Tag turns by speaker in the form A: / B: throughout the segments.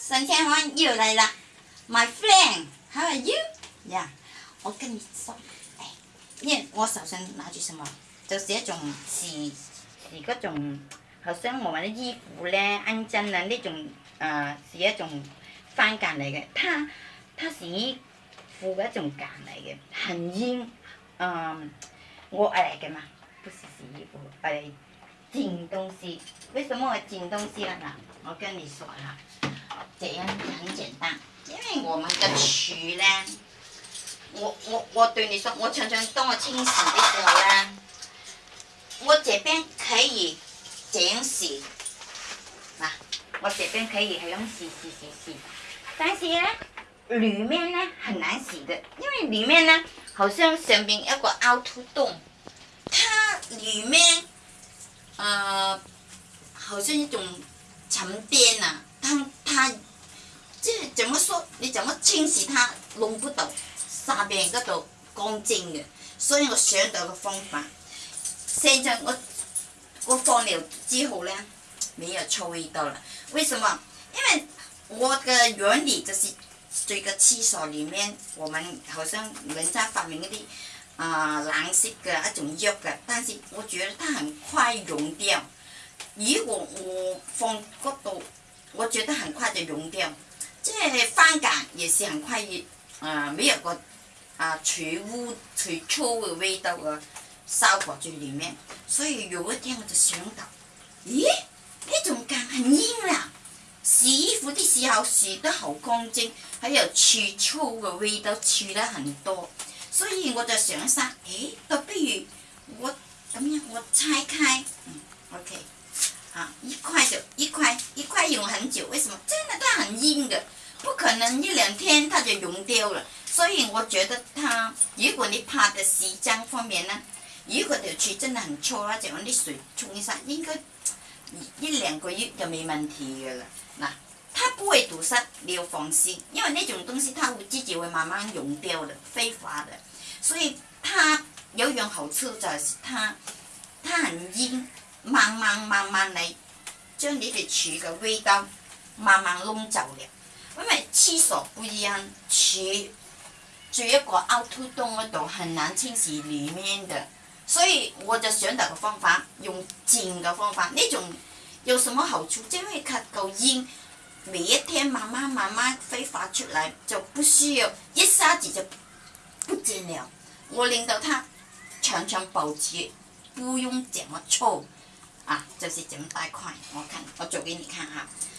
A: 神仙王又来了，My friend，How are you？呀，我跟你说，哎，我手上拿住什么？就是一种是是嗰种，好像我们的衣服咧、衣针啊呢种啊，是一种翻夹嚟嘅，它它是衣服嘅一种夹嚟嘅，很硬啊，我诶嘅嘛，不是洗衣服，系捡东西。为什么我捡东西啦？嗱，我跟你说啦。这样很简单，因为我们的渠呢，我我我对你说，我常常当我清洗的时候呢，我这边可以这样洗，嗱，我这边可以可以洗洗洗洗，但是呢，里面呢很难洗的，因为里面呢好像上面有个凹凸洞，它里面呃好像一种沉淀呐。怎么说？你怎么清洗它？弄不到下面嗰度干净嘅，所以我想到个方法。现在我我放了之后咧，没有臭味道了。为什么？因为我嘅原理就是，这个厕所里面我们好像人家发明嗰啲啊蓝色嘅一种药嘅，但是我觉得它很快溶掉。如果我放嗰度，我觉得很快就溶掉。即系翻干，也是很快，嗯，没有个啊除污除臭嘅味道嘅效果在里面。所以如果天我就想到，咦，呢种干很硬啦。洗衣服的时候洗得好干净，系有除臭嘅味道除得很多。所以我就想生，咦，倒不如我咁样，我拆开，嗯，OK，啊，一块就一块，一块用很久，为什么？真的，它很硬嘅。可能一两天它就融掉了，所以我觉得，它如果你拍的时间方面呢，如果条渠真的很粗，用啲水冲一下，应该一两个月就没问题嘅啦。嗱，它不会堵塞，你要放心，因为呢种东西它会自己会慢慢溶掉的，揮发的。所以它有一样好处就是它，它很硬，慢慢慢慢嚟将你的渠嘅味道慢慢弄走了。因为厕所不一样，住住一个凹凸洞嗰度，很难清洗里面的，所以我就选择个方法，用钻嘅方法，呢种有什么好处？因为吸够烟，每一天慢慢慢慢挥发出嚟，就不需要一下子就不见了。我令到它长长保持，不用这么粗，啊，就是这么大块，我看，我做给你看啊。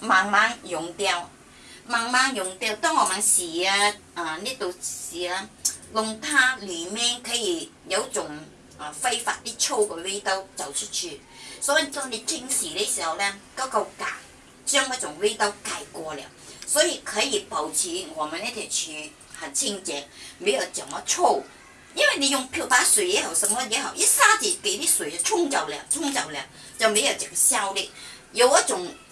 A: 慢慢溶掉，慢慢溶掉。当我们洗啊，啊呢度洗啊，用它里面可以有种啊挥发啲臭嘅味道走出去。所以当你清洗的时候咧，嗰个架将嗰种味道盖过了，所以可以保持我们呢条樹很清洁，没有怎么粗。因为你用漂白水也好，什么也好，一下子给啲水冲走了，冲走了就没有这个效力。有一种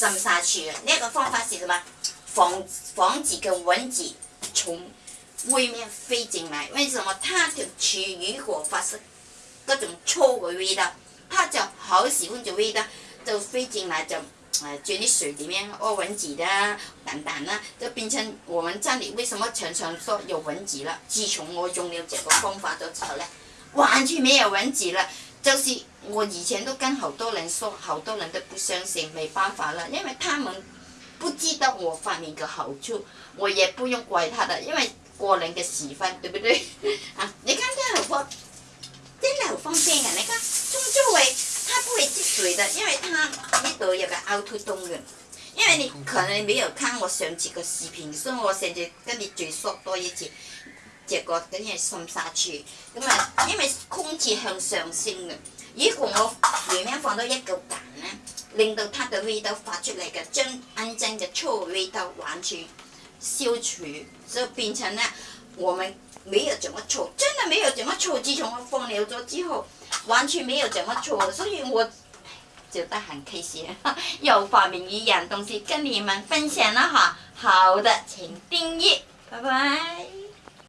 A: 生沙去嘅，呢一个方法是什么？防防止跟蚊子从外面飞进来。为什么它条吃如果发出各种臭嘅味道，它就好喜欢这味道，就飞进来就诶钻啲水里面屙蚊子啦等等啦，就变成我们家里为什么常常说有蚊子啦？自从我用了这个方法之后咧，完全没有蚊子啦。就是我以前都跟好多人说，好多人都不相信，没办法了，因为他们不知道我发明嘅好处，我也不用怪他的，因为个人嘅时分，对不对？啊，你看，真好方，真系好方便啊！你看，中周围它不会积水的，因为它呢度有个凹凸洞嘅，因为你可能没有看我上次嘅视频，所以我现在跟你嘴说多一次。只角緊係滲沙住，咁啊，因为空气向上升嘅。如果我里面放到一嚿蛋咧，令到它的味道发出嚟嘅真真正嘅臭味道完全消除，就变成咧，我们没有怎么臭，真的没有怎么臭。自从我放了咗之后，完全没有怎么臭，所以我就得很开心，又发明一样东西跟你们分享了哈。好的，请點擊，拜拜。